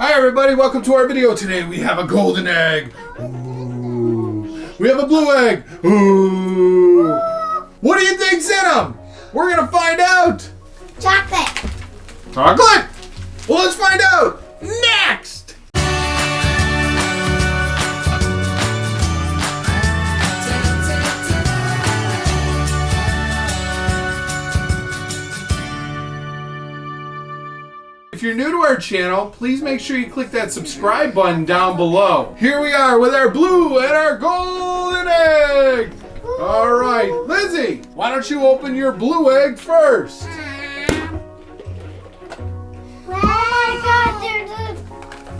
Hi everybody, welcome to our video today. We have a golden egg. Ooh. We have a blue egg. Ooh. What do you think's in them? We're gonna find out. Chocolate. Chocolate? Well, let's find out next. You're new to our channel, please make sure you click that subscribe button down below. Here we are with our blue and our golden egg. All right, Lizzie, why don't you open your blue egg first? My god, there's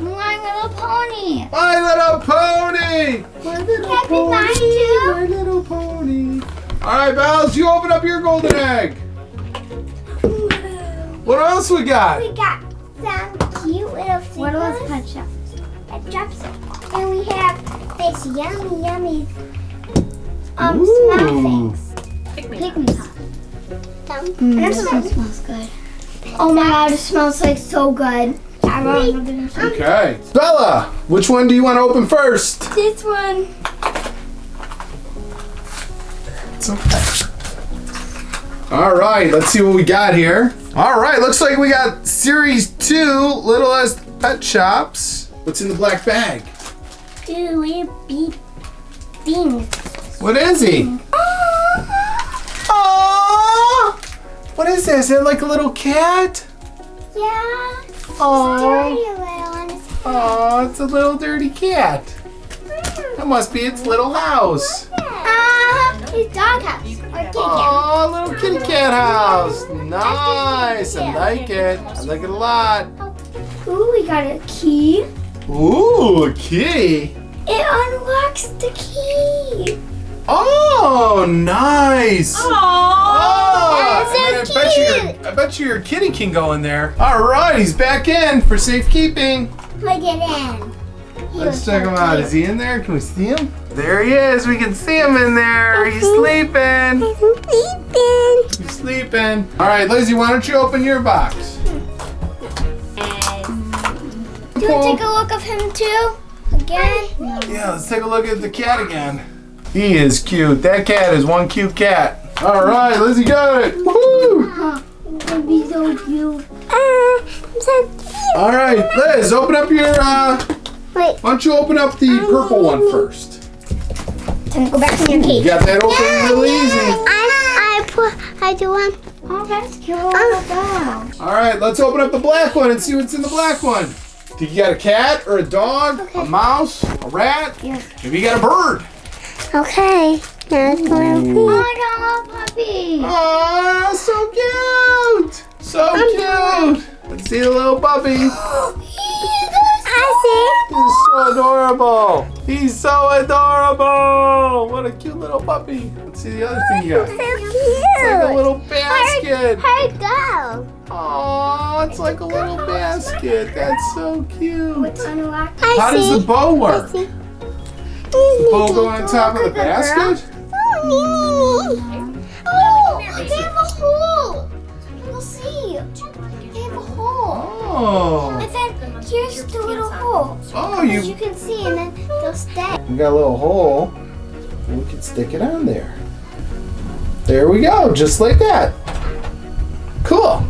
My Little Pony. My little pony. My little Can I be mine too? My little pony. All right, Bells, you open up your golden egg. What else we got? We got What are those pet shops? Pet shops. And we have this yummy, yummy um, Ooh. smell things. Pick me. Some. Mm, this one smells good. Oh my god, it smells like so good. I Wait. love it. Okay. Bella, which one do you want to open first? This one. It's okay. All right, let's see what we got here. All right, looks like we got Series 2, Littlest Pet Shops. What's in the black bag? Two little beep things. What is he? Oh! What is this? Is it like a little cat? Yeah. Oh, Dirty little oh, it's a little dirty cat. That must be its little house. Ah, his dog house. Or kitty Oh, little kitty cat house. Nice. I like it. I like it a lot. Ooh, we got a key. Ooh, a key. It unlocks the key. Oh, nice. Oh, That's so I, mean, I bet you, your- I bet you your kitty can go in there. All right, he's back in for safekeeping. Look at him. He Let's check so him out. cute. Is he in there? Can we see him? There he is. We can see him in there. He's sleeping. He's sleeping. He's sleeping. All right, Lizzie, why don't you open your box? Do you want to take a look of him too? Again? Yeah, let's take a look at the cat again. He is cute. That cat is one cute cat. All right, Lizzie got it. Woo! It'd be so cute. All right, Liz, open up your. Uh, Wait. why don't you open up the purple one first? Time to go back in your You cage. got that open real easy. I, I put, I do one. Oh, that's cute. Little dog. All right, let's open up the black one and see what's in the black one. Do you got a cat or a dog, a mouse, a rat? Yes. Maybe you got a bird. Okay. Now it's going Oh, I got a puppy. Oh, so cute! So cute! Let's see the little puppy. I He's so adorable. He's so adorable. What a cute little puppy. Let's see the other thing you got. see. It's like a little basket. Her go. Oh, it's like a little basket. That's so cute. It's How see. does the bow work? The bow go on top of the basket? Oh, oh, they have a hole. We'll see. They have a hole. Oh. And then here's the little hole. Oh, you you can see, and then they'll stay. we got a little hole. We can stick it on there. There we go, just like that. Cool.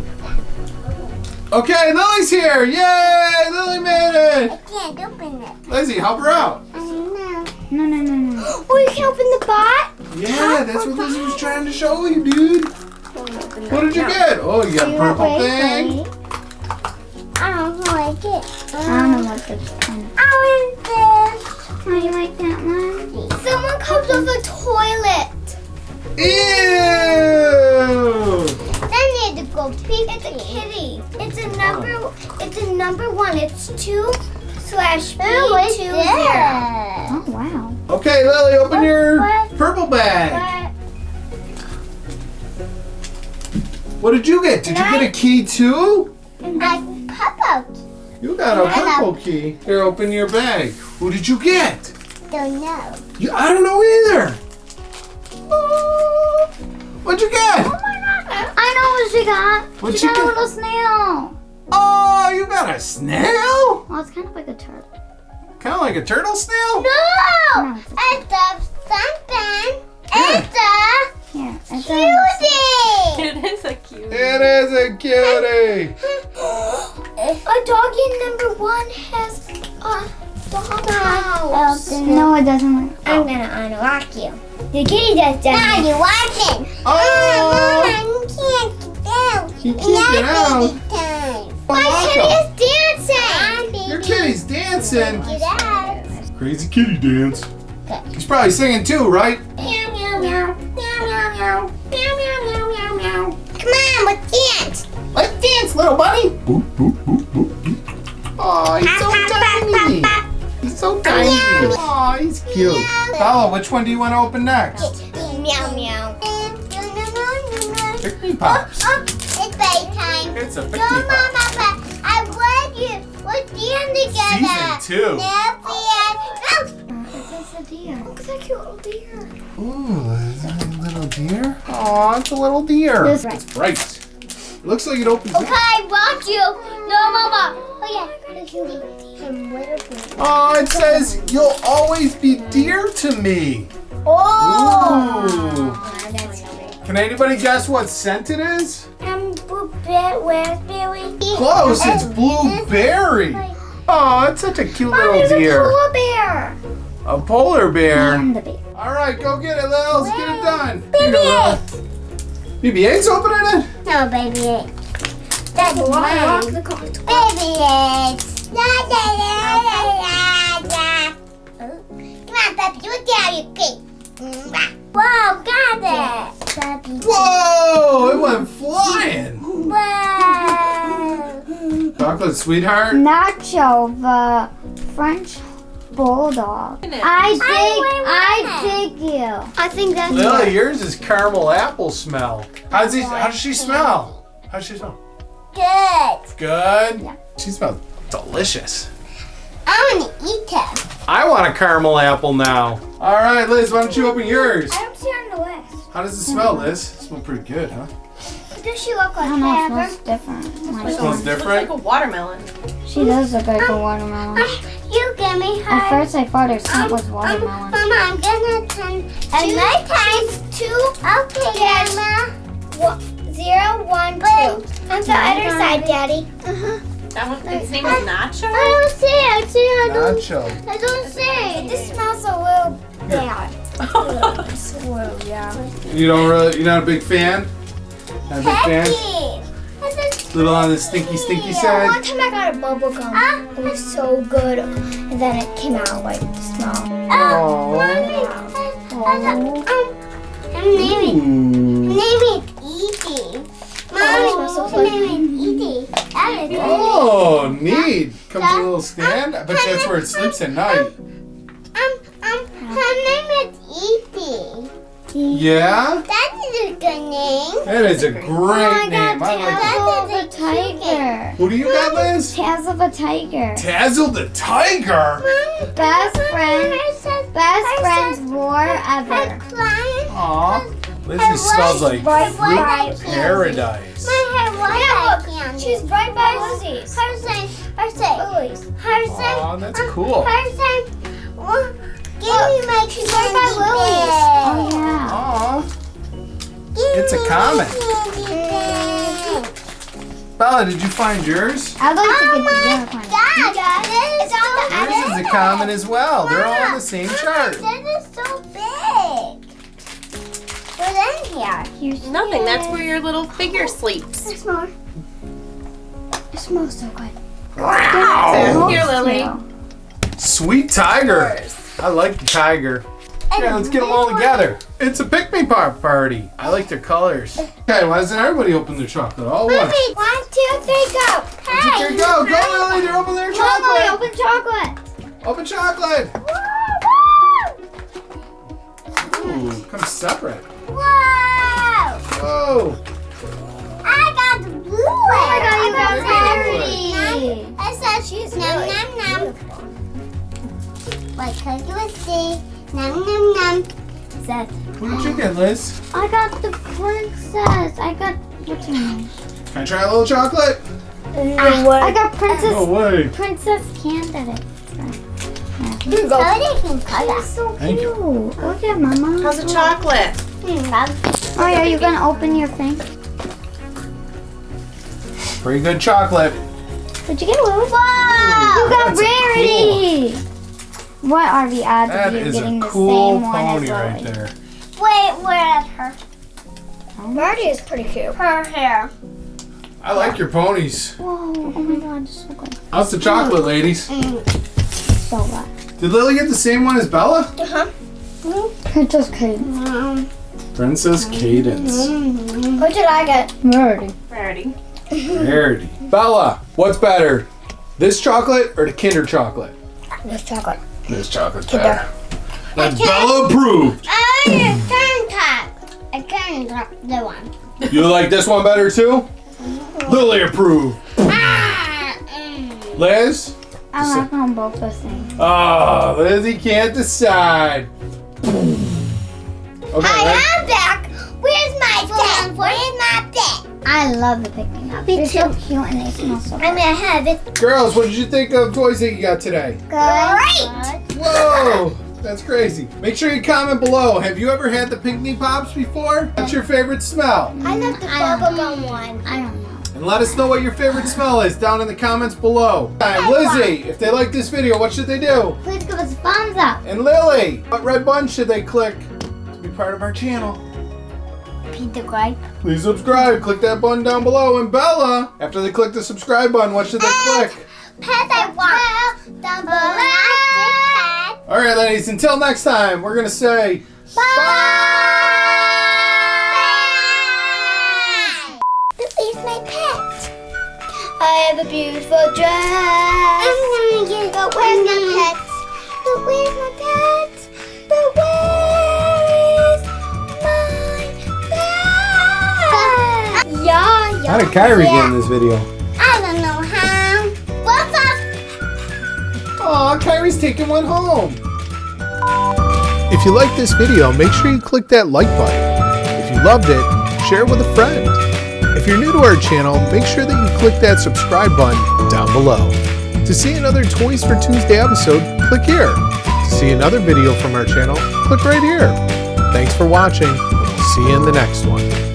Okay, Lily's here. Yay! Lily made it. I can't open it. Lizzie, help her out. I know. No, no, no, no. Oh, you can open the bot? Yeah, that's what Lizzie was trying to show you, dude. What did you get? Oh, you got a purple wait, thing. Wait. I don't like it. I don't know what this kind of. I want this. Oh, you like that one? Someone comes with a toilet. Ew! Then you had to go pee. It's a kitty. It's a number. It's a number one. It's two slash B two oh, zero. Oh, wow. Okay, Lily, open your What? purple bag. But What did you get? Did you get a key too? I pop out. You got a purple key. Here, open your bag. Who did you get? Don't know. You, I don't know either. What'd you get? Oh my god. I know what she got. What'd she she got a little snail. Oh, you got a snail? Well, it's kind of like a turtle. Kind of like a turtle snail? No! No, it's a- It's something. Yeah. It's a Here, it's a, cutie. It is a cute. It is a cutie. A doggy number one has a doghouse. no, it doesn't. I'm gonna unlock you. The oh. ah, kitty just does. Now you're watching. Oh, you can't get out. She can't get out. My Unlock kitty is dancing. Ah, Your kitty's dancing. Get out. Crazy kitty dance. He's probably singing too, right? Meow meow meow. Meow meow meow. Meow meow meow meow meow. Come on, let's dance. Let's dance, little bunny. Boop, boop. Oh, he's so tiny. He's so tiny. Oh, he's cute. Bella, which one do you want to open next? Meow meow. Pikmi Pops. Oh, oh it's bedtime. It's a Pikmi Pop. Mama, I want you. Let's dance together. Season two. No fear. Oh, it's a deer. Look at that cute little deer. Ooh, is that a little deer? Oh, it's a little deer. This- It's bright. It looks like it opens Okay, up. I want you. No, Mama. Oh, yeah. The cutie. Some little bit. Oh, it says you'll always be dear to me. Oh. Ooh. Can anybody guess what scent it is? Um, blueberry. Close, it's blueberry. Oh, it's such a cute Mom, little there's a deer. polar bear. A polar bear. Baby. All right, go get it, Lils. Get it done. Baby Lil. BB-8's opening it? No, baby egg. That's mine. Baby eggs. La la la la la la. Oh, Come on, Peppy, you down your cake. Whoa, got it. Peppy. Whoa, it went flying. Whoa. Chocolate sweetheart. Nacho, the French bulldog. I dig, I dig you. I think that's Lily, yours is caramel apple smell. How does he? How does she smell? How does she smell? Good. Good. Yeah. She smells delicious. I want to eat it. I want a caramel apple now. All right, Liz, why don't you open yours? I don't see her on the list. How does it smell, Liz? It smells pretty good, huh? What does she look I like? don't know, it Ever? smells different. Like, It smells Looks like a watermelon. she does look like a um, watermelon. Um, you give me her. At first I thought her um, scent was Um, watermelon. Mama, I'm gonna turn and my times two. Okay, Grandma. One, zero, one, two. On the other side, Daddy. Uh-huh. That one, its name is Nacho? I don't see. I see. I don't. Nacho. I don't see. This smells a little bad. It's a little, yeah. You don't really. You're not a big fan. Not a big fan. A Little on the stinky, stinky One side. time I got a bubble gum. It was so good, and then it came out like the smell. Oh. Mommy, um, I'm naming, Ooh. naming Oh, neat. Comes with a little stand. I bet you that's where it sleeps at night. Um, um, her name is Edie. Yeah? That is a good name. That is a great name. I like it. That Tazzle the a tiger. Who do you got, Liz? Tazzle the tiger. Tazzle the tiger. Mommy, Best Mommy, friend- Best friends says- war her ever. client- Aw. Her Lizzie smells like bright fruit white paradise. My hair was yeah, look, she's right by Lizzie's. Her say, her say, Lily's. Her say, Aw, that's cool. her say, well, give me my she's right by Lily's. Oh yeah. Aw. Give It's a me comet. my candy bag. Bella, did you find yours? I'd like to Oh get the my unicorn. God, it's on the Yours is a common as well. They're all on the same chart. In here? Here's Nothing. That's where your little figure sleeps. There's more. It smells so good. Wow. Here, Lily. Sweet tiger. I like the tiger. Yeah, let's get them all together. It's a Pikmi Pop party. I like their colors. Okay, why doesn't everybody open their chocolate all at once? Mommy, one, two, three, go. Hey. Here you go. Go, Lily. They're opening their Lily, chocolate. open chocolate. Open chocolate. Woo, Ooh, come separate. Woo. Whoa. Whoa. I got the blue one. Oh my god, you got got Num- I said she's num num num. Like cookie with C. Num num num. Said What did you get, Liz? I got the princess. I got what's her name? Can I try a little chocolate? Ah, Ooh, I got Princess No way. Princess Cadance. Here you go. They can color. So Thank you. cute. Look at Mama. How's the chocolate? Hmm, Oh, yeah, you gonna open your thing? Pretty good chocolate. Did you get Lily? Whoa! You got That's Rarity. What are the odds That of you is a getting cool the same one as right Lily? there. Wait, where's her? Birdie is pretty cute. Her hair. I like your ponies. Whoa! Oh my God, it's so good. How's the chocolate, ladies? So good. Did Lily get the same one as Bella? Uh-huh. Princess Kate. Princess Cadance. What did I get? Rarity. Rarity. Rarity. Bella, what's better? This chocolate or the Kinder chocolate? This chocolate. This chocolate's better. That's Bella approved. I turn top. I turn the one. You like this one better too? Lily approved. Ah, mm. Liz? I like them both the same. Oh, Lizzie can't decide. Okay, Liz. I am back. Where's my pet? Where's my pet? I love the picnic cups. Me They're so cute and they smell so good. I'm good. gonna have it. girls, what did you think of toys that you got today? Great. Whoa, that's crazy. Make sure you comment below. Have you ever had the Pikmi Pops before? What's your favorite smell? I love the I don't bubblegum one. I don't know. And let us know what your favorite smell is down in the comments below. Hi, Lizzie, if they like this video, what should they do? Please give us a thumbs up. And Lily, what red button should they click to be part of our channel? Gripe. Please subscribe. Click that button down below. And Bella, after they click the subscribe button, what should they click? Pet I want. Down below. All right, ladies, until next time, we're going to say Bye. This is my pet. I have a beautiful dress. Did Kyrie yeah. get in this video? I don't know how. What's up? Aw, Kyrie's taking one home. If you like this video, make sure you click that like button. If you loved it, share it with a friend. If you're new to our channel, make sure that you click that subscribe button down below. To see another Toys for Tuesday episode, click here. To see another video from our channel, click right here. Thanks for watching. we'll See you in the next one.